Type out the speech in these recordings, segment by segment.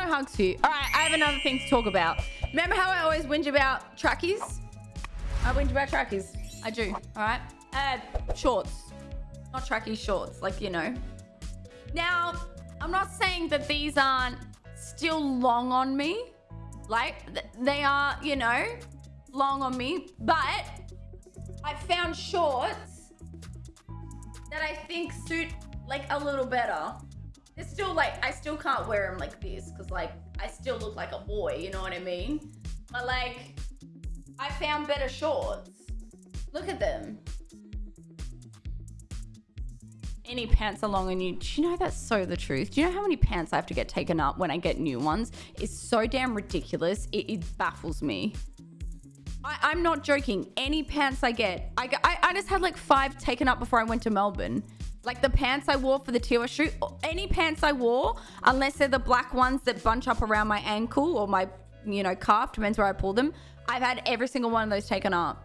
No hugs for you. All right, I have another thing to talk about. Remember how I always whinge about trackies? I whinge about trackies. I do. All right. Uh, shorts. Not trackies, shorts. Like, you know. Now, I'm not saying that these aren't still long on me. Like, they are, you know, long on me. But I found shorts that I think suit like a little better. It's still like, I still can't wear them like this because like I still look like a boy, you know what I mean? But like, I found better shorts. Look at them. Any pants are long on you. Do you know that's so the truth? Do you know how many pants I have to get taken up when I get new ones? It's so damn ridiculous. It, it baffles me. I, am not joking. Any pants I get, I, I, I just had like five taken up before I went to Melbourne. Like the pants I wore for the Tiwa shoot, or any pants I wore, unless they're the black ones that bunch up around my ankle or my, you know, calf, depends where I pull them. I've had every single one of those taken up.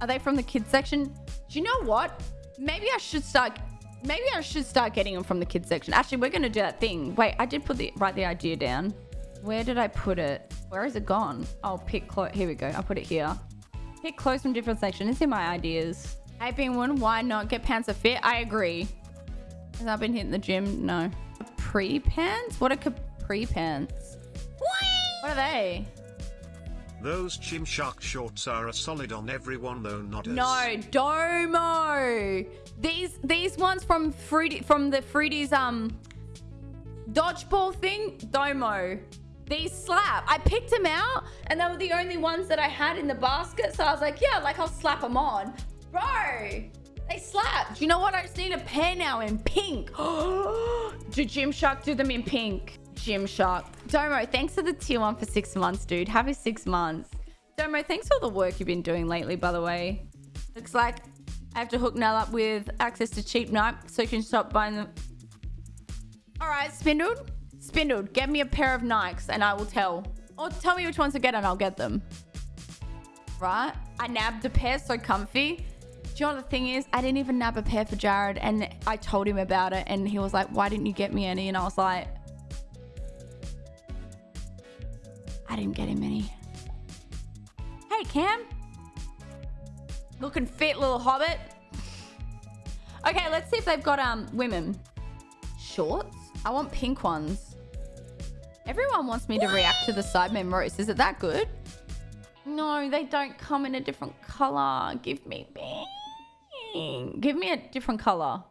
Are they from the kids section? Do you know what? Maybe I should start. Maybe I should start getting them from the kids section. Actually, we're gonna do that thing. Wait, I did put the write the idea down. Where did I put it? Where is it gone? Oh, pick clothes. Here we go. I'll put it here. Pick clothes from different sections. These are my ideas. Hey, being one, why not get pants that fit? I agree. Has I been hitting the gym? No. Capri pants? What are capri pants? What are they? Those Gymshark shorts are a solid on everyone though not us. No, Domo. These these ones from Fruity from the Fruities um dodgeball thing, Domo. These slap. I picked them out and they were the only ones that I had in the basket. So I was like, yeah, like I'll slap them on. Bro, they slap. Do you know what? I just need a pair now in pink. do Gymshark do them in pink? Gymshark. Domo, thanks for the tier one for six months, dude. Happy six months. Domo, thanks for all the work you've been doing lately, by the way. Looks like I have to hook Nell up with access to cheap night so you can stop buying them. All right, Spindled. Spindled, get me a pair of Nikes and I will tell. Or tell me which ones to get and I'll get them. Right? I nabbed a pair so comfy. Do you know what the thing is? I didn't even nab a pair for Jared and I told him about it and he was like, why didn't you get me any? And I was like, I didn't get him any. Hey, Cam. Looking fit, little hobbit. Okay, let's see if they've got um women. Shorts? I want pink ones. Everyone wants me to react to the Sidemen roast. Is it that good? No, they don't come in a different color. Give me. Give me a different color.